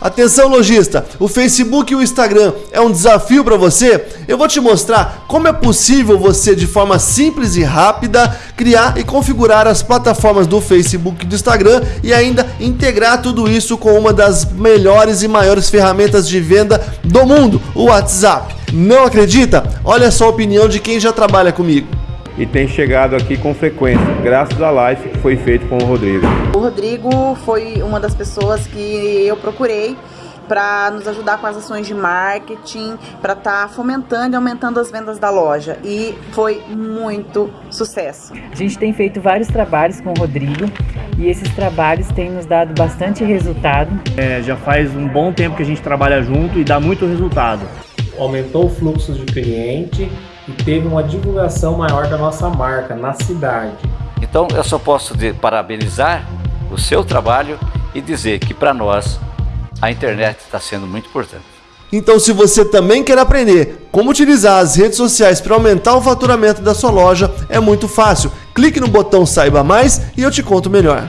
Atenção lojista, o Facebook e o Instagram é um desafio para você? Eu vou te mostrar como é possível você de forma simples e rápida criar e configurar as plataformas do Facebook e do Instagram e ainda integrar tudo isso com uma das melhores e maiores ferramentas de venda do mundo, o WhatsApp. Não acredita? Olha só a opinião de quem já trabalha comigo e tem chegado aqui com frequência, graças à live que foi feita com o Rodrigo. O Rodrigo foi uma das pessoas que eu procurei para nos ajudar com as ações de marketing, para estar tá fomentando e aumentando as vendas da loja. E foi muito sucesso. A gente tem feito vários trabalhos com o Rodrigo e esses trabalhos têm nos dado bastante resultado. É, já faz um bom tempo que a gente trabalha junto e dá muito resultado. Aumentou o fluxo de cliente, e teve uma divulgação maior da nossa marca na cidade. Então eu só posso parabenizar o seu trabalho e dizer que para nós a internet está sendo muito importante. Então se você também quer aprender como utilizar as redes sociais para aumentar o faturamento da sua loja, é muito fácil. Clique no botão saiba mais e eu te conto melhor.